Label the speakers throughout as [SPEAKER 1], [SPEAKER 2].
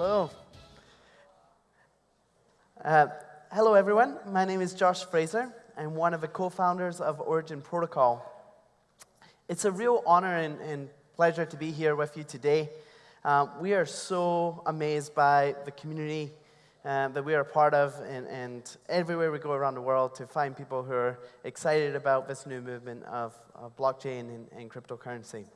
[SPEAKER 1] Hello. Uh, hello, everyone. My name is Josh Fraser. I'm one of the co-founders of Origin Protocol. It's a real honor and, and pleasure to be here with you today. Um, we are so amazed by the community um, that we are a part of, and, and, everywhere we go around the world to find people who are excited about this new movement of, of blockchain and, and cryptocurrency.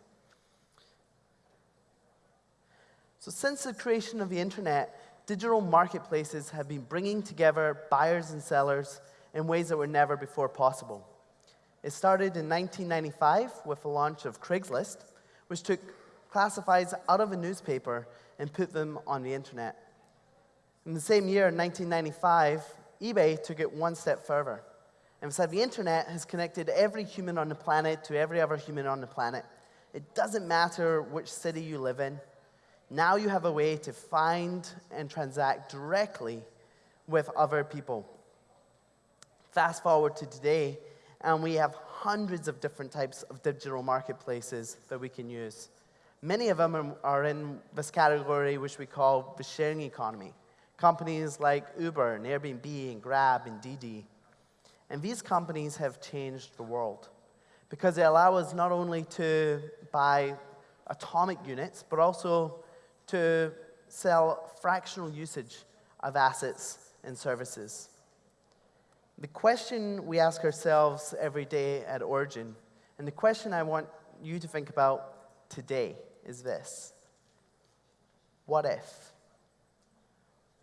[SPEAKER 1] So since the creation of the internet, digital marketplaces have been bringing together buyers and sellers in ways that were never before possible. It started in 1995 with the launch of Craigslist, which took classifieds out of a newspaper and put them on the internet. In the same year, 1995, eBay took it one step further and said the internet has connected every human on the planet to every other human on the planet. It doesn't matter which city you live in, now you have a way to find and transact directly with other people. Fast forward to today, and we have hundreds of different types of digital marketplaces that we can use. Many of them are in this category, which we call the sharing economy. Companies like Uber and Airbnb and Grab and Didi. And these companies have changed the world because they allow us not only to buy atomic units, but also to sell fractional usage of assets and services. The question we ask ourselves every day at Origin, and the question I want you to think about today is this. What if?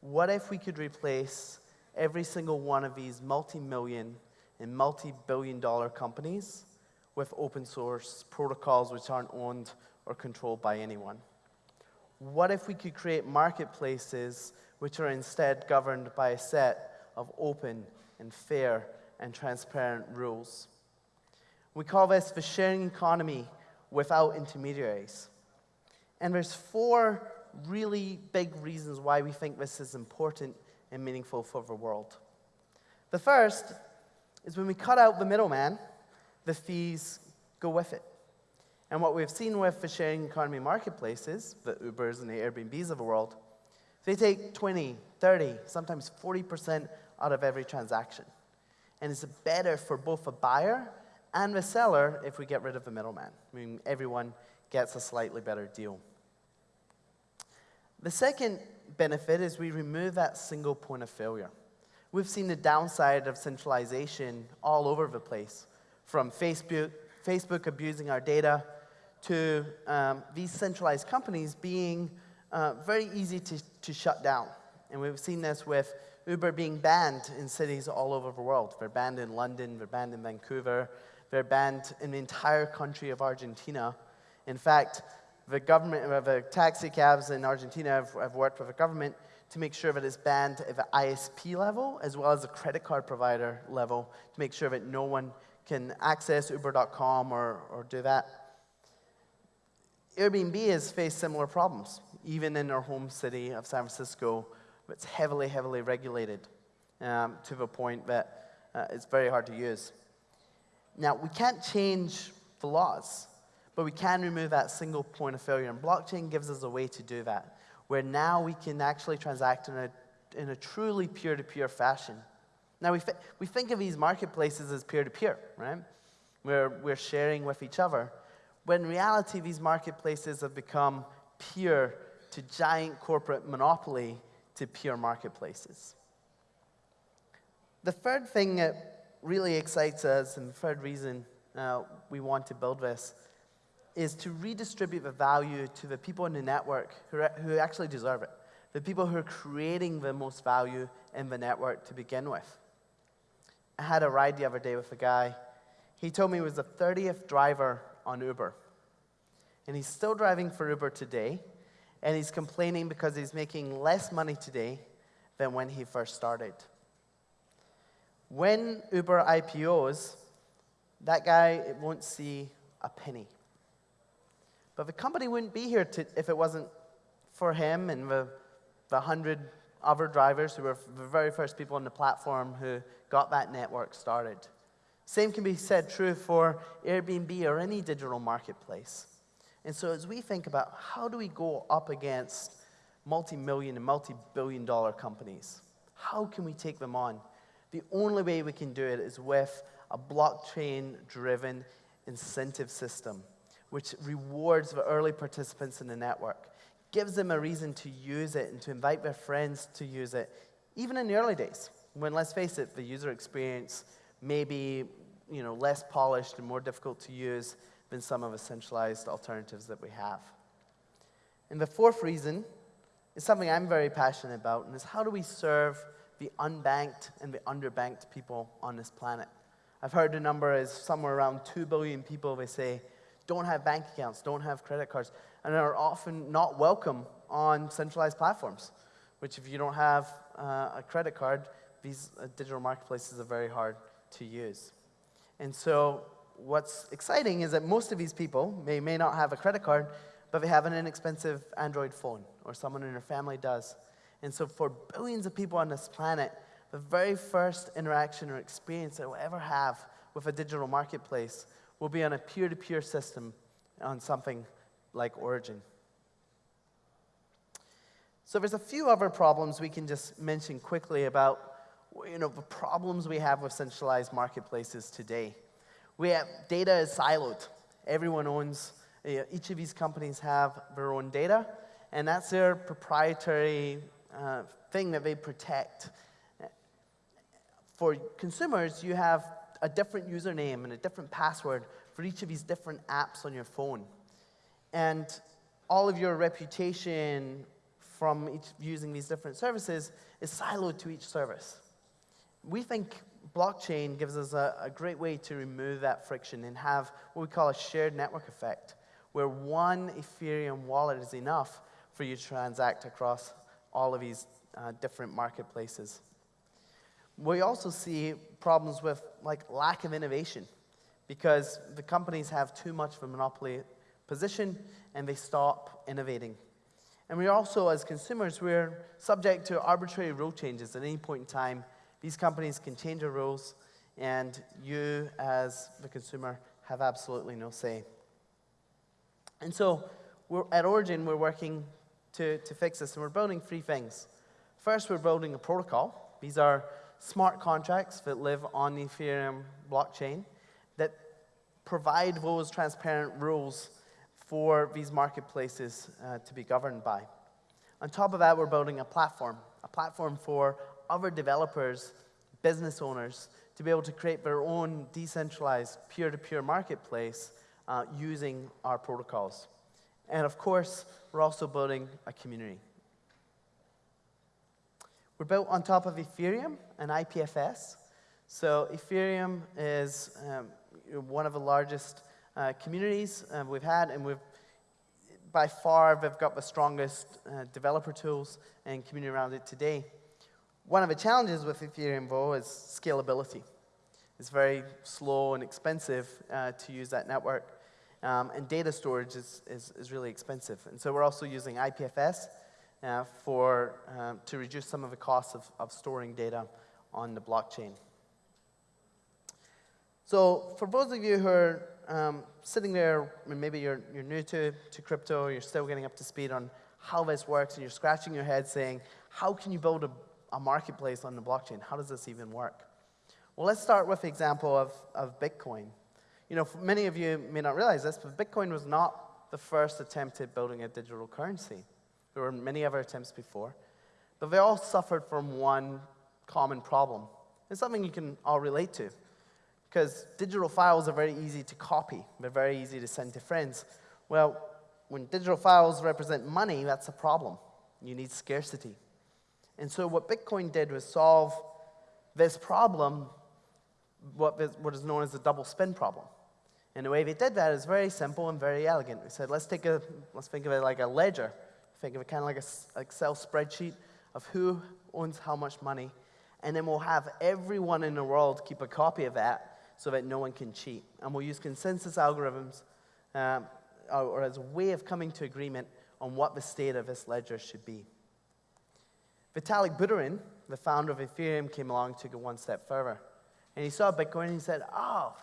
[SPEAKER 1] What if we could replace every single one of these multi-million and multi-billion dollar companies with open source protocols which aren't owned or controlled by anyone? What if we could create marketplaces which are instead governed by a set of open and fair and transparent rules? We call this the sharing economy without intermediaries. And there's four really big reasons why we think this is important and meaningful for the world. The first is when we cut out the middleman, the fees go with it. And what we've seen with the sharing economy marketplaces, the Ubers and the Airbnbs of the world, they take 20, 30, sometimes 40% out of every transaction. And it's better for both the buyer and the seller if we get rid of the middleman. I mean, everyone gets a slightly better deal. The second benefit is we remove that single point of failure. We've seen the downside of centralization all over the place, from Facebook, Facebook abusing our data to um, these centralized companies being uh, very easy to, to shut down. And we've seen this with Uber being banned in cities all over the world. They're banned in London, they're banned in Vancouver, they're banned in the entire country of Argentina. In fact, the government, uh, the taxi cabs in Argentina have, have worked with the government to make sure that it's banned at the ISP level as well as the credit card provider level to make sure that no one can access uber.com or, or do that. Airbnb has faced similar problems, even in their home city of San Francisco. It's heavily, heavily regulated um, to the point that uh, it's very hard to use. Now, we can't change the laws, but we can remove that single point of failure. And blockchain gives us a way to do that, where now we can actually transact in a, in a truly peer to peer fashion. Now, we, we think of these marketplaces as peer to peer, right? Where we're sharing with each other. When in reality, these marketplaces have become peer to giant corporate monopoly to peer marketplaces. The third thing that really excites us, and the third reason uh, we want to build this, is to redistribute the value to the people in the network who, who actually deserve it, the people who are creating the most value in the network to begin with. I had a ride the other day with a guy. He told me he was the 30th driver on Uber. And he's still driving for Uber today, and he's complaining because he's making less money today than when he first started. When Uber IPOs, that guy won't see a penny. But the company wouldn't be here to, if it wasn't for him and the, the 100 other drivers who were the very first people on the platform who got that network started. Same can be said true for Airbnb or any digital marketplace. And so as we think about how do we go up against multi-million and multi-billion dollar companies. How can we take them on? The only way we can do it is with a blockchain-driven incentive system, which rewards the early participants in the network, gives them a reason to use it and to invite their friends to use it, even in the early days, when, let's face it, the user experience may be you know, less polished and more difficult to use than some of the centralized alternatives that we have. And the fourth reason is something I'm very passionate about, and is how do we serve the unbanked and the underbanked people on this planet? I've heard the number is somewhere around 2 billion people, they say, don't have bank accounts, don't have credit cards, and are often not welcome on centralized platforms, which if you don't have uh, a credit card, these uh, digital marketplaces are very hard to use. And so what's exciting is that most of these people may, may not have a credit card, but they have an inexpensive Android phone, or someone in their family does. And so for billions of people on this planet, the very first interaction or experience they will ever have with a digital marketplace will be on a peer-to-peer -peer system on something like Origin. So there's a few other problems we can just mention quickly about you know, the problems we have with centralized marketplaces today. We have, data is siloed. Everyone owns, each of these companies have their own data, and that's their proprietary uh, thing that they protect. For consumers, you have a different username and a different password for each of these different apps on your phone. And all of your reputation from each, using these different services is siloed to each service. We think blockchain gives us a, a, great way to remove that friction and have what we call a shared network effect, where one Ethereum wallet is enough for you to transact across all of these uh, different marketplaces. We also see problems with like lack of innovation because the companies have too much of a monopoly position and they stop innovating. And we also, as consumers, we're subject to arbitrary rule changes at any point in time. These companies can change their rules, and you, as the consumer, have absolutely no say. And so, at Origin, we're working to, to fix this, and we're building three things. First, we're building a protocol. These are smart contracts that live on the Ethereum blockchain that provide those transparent rules for these marketplaces uh, to be governed by. On top of that, we're building a platform, a platform for other developers, business owners, to be able to create their own decentralized peer-to-peer -peer marketplace uh, using our protocols. And of course, we're also building a community. We're built on top of Ethereum and IPFS. So Ethereum is um, one of the largest uh, communities uh, we've had, and we've by far they've got the strongest uh, developer tools and community around it today. One of the challenges with Ethereum, though, is scalability. It's very slow and expensive uh, to use that network, um, and data storage is, is, is, really expensive. And so we're also using IPFS uh, for, um, to reduce some of the costs of, of storing data on the blockchain. So for those of you who are um, sitting there, maybe you're, you're new to, to crypto, you're still getting up to speed on how this works, and you're scratching your head saying, how can you build a, a marketplace on the blockchain? How does this even work? Well, let's start with the example of, of Bitcoin. You know, many of you may not realize this, but Bitcoin was not the first attempt at building a digital currency. There were many other attempts before, but they all suffered from one common problem. It's something you can all relate to. Because digital files are very easy to copy. They're very easy to send to friends. Well, when digital files represent money, that's a problem. You need scarcity. And so what Bitcoin did was solve this problem, what is known as the double spend problem. And the way they did that is very simple and very elegant. We said, let's take a, let's think of it like a ledger. Think of it kind of like an Excel spreadsheet of who owns how much money. And then we'll have everyone in the world keep a copy of that so that no one can cheat. And we'll use consensus algorithms um, or, or as a way of coming to agreement on what the state of this ledger should be. Vitalik Buterin, the founder of Ethereum, came along took it one step further. And he saw Bitcoin and he said, oh,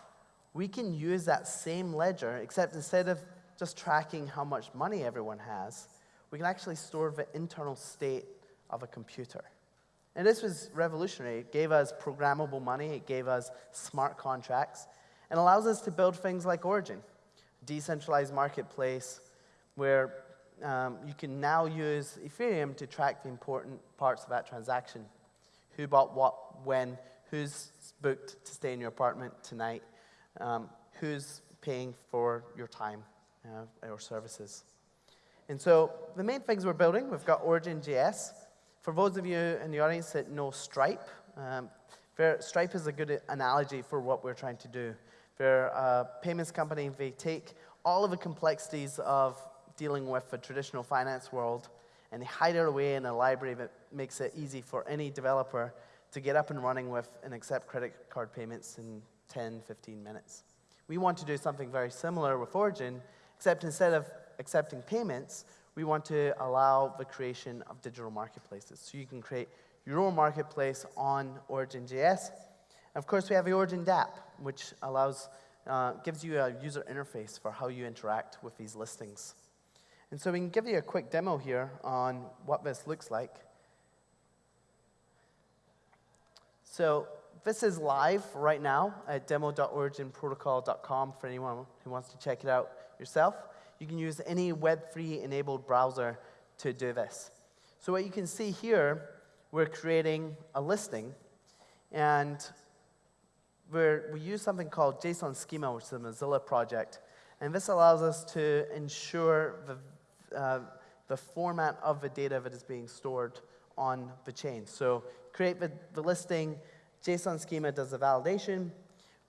[SPEAKER 1] we can use that same ledger, except instead of just tracking how much money everyone has, we can actually store the internal state of a computer. And this was revolutionary. It gave us programmable money, it gave us smart contracts, and allows us to build things like Origin, decentralized marketplace where um, you can now use Ethereum to track the important parts of that transaction. Who bought what, when, who's booked to stay in your apartment tonight, um, who's paying for your time uh, or services. And so the main things we're building, we've got Origin.js. For those of you in the audience that know Stripe, um, Stripe is a good analogy for what we're trying to do. They're a payments company. They take all of the complexities of dealing with the traditional finance world and they hide it away in a library that makes it easy for any developer to get up and running with and accept credit card payments in 10, 15 minutes. We want to do something very similar with Origin, except instead of accepting payments, we want to allow the creation of digital marketplaces. So you can create your own marketplace on Origin.js. Of course, we have the Origin dApp, which allows, uh, gives you a user interface for how you interact with these listings. And so we can give you a quick demo here on what this looks like. So this is live right now at demo.originprotocol.com for anyone who wants to check it out yourself. You can use any Web3 enabled browser to do this. So what you can see here, we're creating a listing, and we we use something called JSON schema, which is a Mozilla project. And this allows us to ensure the, uh, the format of the data that is being stored on the chain. So create the, the listing, JSON schema does the validation.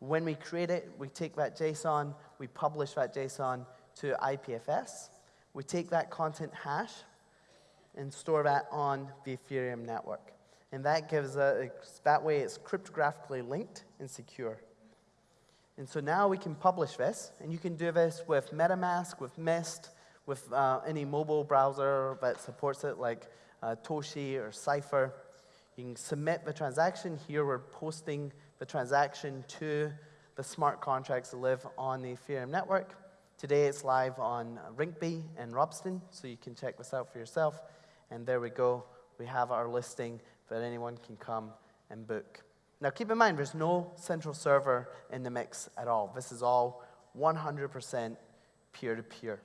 [SPEAKER 1] When we create it, we take that JSON, we publish that JSON to IPFS. We take that content hash and store that on the Ethereum network. And that gives a, that way it's cryptographically linked and secure. And so now we can publish this, and you can do this with MetaMask, with Mist, with uh, any mobile browser that supports it, like uh, Toshi or Cipher. You can submit the transaction. Here we're posting the transaction to the smart contracts that live on the Ethereum network. Today it's live on Rinkeby and Ropsten, so you can check this out for yourself. And there we go. We have our listing that anyone can come and book. Now keep in mind, there's no central server in the mix at all. This is all 100% peer-to-peer.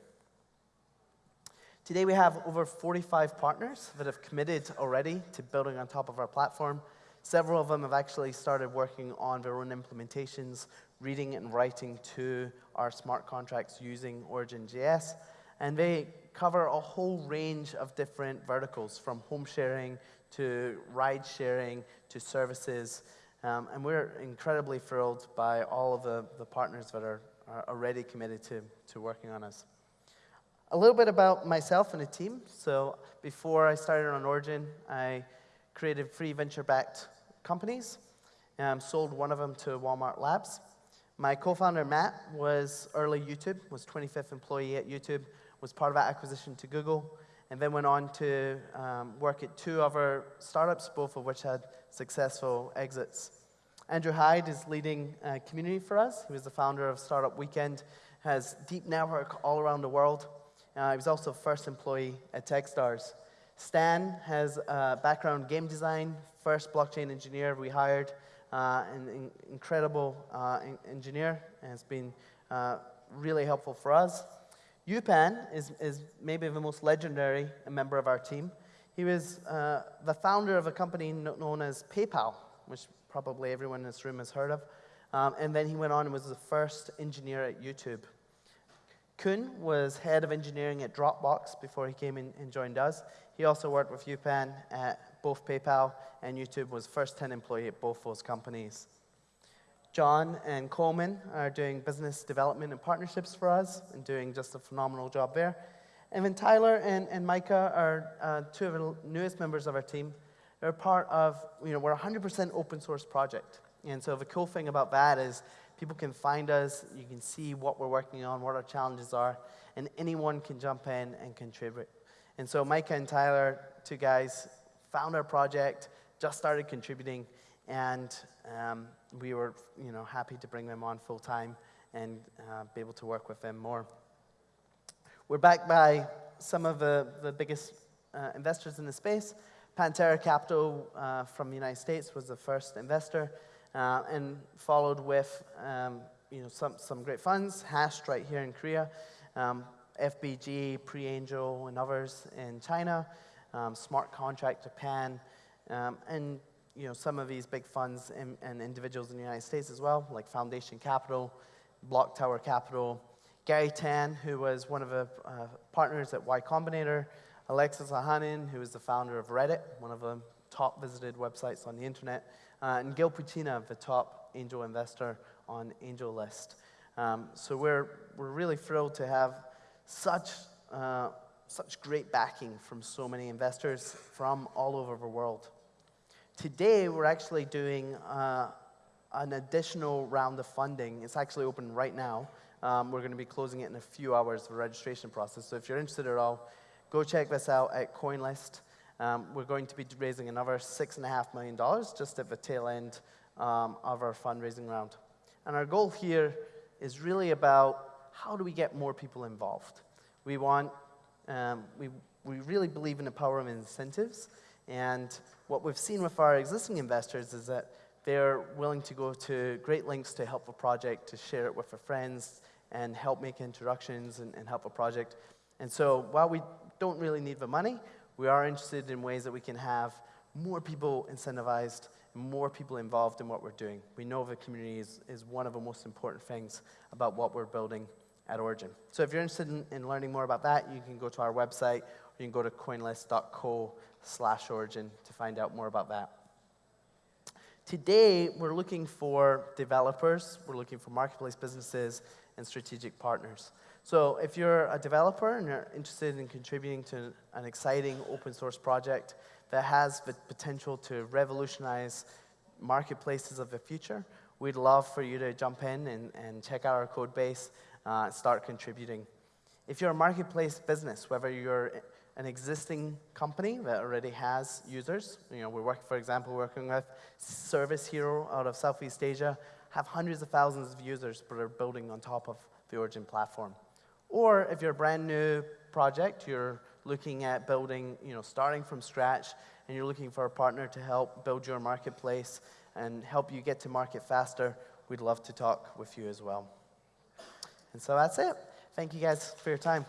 [SPEAKER 1] Today we have over 45 partners that have committed already to building on top of our platform. Several of them have actually started working on their own implementations, reading and writing to our smart contracts using Origin.js. And they cover a whole range of different verticals, from home sharing to ride sharing to services. Um, and we're incredibly thrilled by all of the, the partners that are, are already committed to, to working on us. A little bit about myself and the team. So before I started on Origin, I created three venture-backed companies. Um, sold one of them to Walmart Labs. My co-founder, Matt, was early YouTube, was 25th employee at YouTube, was part of that acquisition to Google, and then went on to um, work at two other startups, both of which had successful exits. Andrew Hyde is leading community for us. He was the founder of Startup Weekend, has deep network all around the world, uh, he was also first employee at Techstars. Stan has a background game design, first blockchain engineer we hired, uh, an, incredible uh, engineer, and has been uh, really helpful for us. Yu Pan is, is maybe the most legendary member of our team. He was uh, the founder of a company known as PayPal, which probably everyone in this room has heard of. Um, and then he went on and was the first engineer at YouTube. Kun was head of engineering at Dropbox before he came in and joined us. He also worked with Yu Pan at both PayPal and YouTube, was first 10 employee at both those companies. John and Coleman are doing business development and partnerships for us and doing just a phenomenal job there. And then Tyler and, and Micah are uh, two of the newest members of our team. They're part of, you know, we're a 100% open source project. And so the cool thing about that is People can find us, you can see what we're working on, what our challenges are, and anyone can jump in and contribute. And so Micah and Tyler, two guys, found our project, just started contributing, and um, we were you know, happy to bring them on full time and uh, be able to work with them more. We're backed by some of the, the biggest uh, investors in the space. Pantera Capital uh, from the United States was the first investor, uh, and followed with um, you know, some, some great funds, Hashed right here in Korea, um, FBG, Pre-Angel, and others in China, um, Smart Contract Japan, um, and you know, some of these big funds and, and individuals in the United States as well, like Foundation Capital, Block Tower Capital, Garry Tan, who was one of the uh, partners at Y Combinator, Alexis Ohanian, who is the founder of Reddit, one of the top visited websites on the internet, uh, and Gil Penchina, the top angel investor on AngelList. Um, so we're, we're really thrilled to have such, uh, such great backing from so many investors from all over the world. Today, we're actually doing uh, an additional round of funding. It's actually open right now. Um, we're going to be closing it in a few hours, the registration process. So if you're interested at all, go check this out at CoinList. Um, we're going to be raising another $6.5 million just at the tail end um, of our fundraising round. And our goal here is really about how do we get more people involved. We want, um, we, we really believe in the power of incentives. And what we've seen with our existing investors is that they're willing to go to great lengths to help a project, to share it with their friends, and help make introductions and, and help a project. And so while we don't really need the money, we are interested in ways that we can have more people incentivized, and more people involved in what we're doing. We know the community is, is one of the most important things about what we're building at Origin. So if you're interested in, in learning more about that, you can go to our website, or you can go to coinlist.co slash origin to find out more about that. Today, we're looking for developers, we're looking for marketplace businesses, and strategic partners. So if you're a developer and you're interested in contributing to an exciting open source project that has the potential to revolutionize marketplaces of the future, we'd love for you to jump in and, and check out our code base, uh, start contributing. If you're a marketplace business, whether you're an existing company that already has users. You know, we're working, for example, working with ServisHero out of Southeast Asia, have hundreds of thousands of users, but are building on top of the Origin platform. Or if you're a brand new project, you're looking at building, you know, starting from scratch, and you're looking for a partner to help build your marketplace and help you get to market faster, we'd love to talk with you as well. And so that's it. Thank you guys for your time.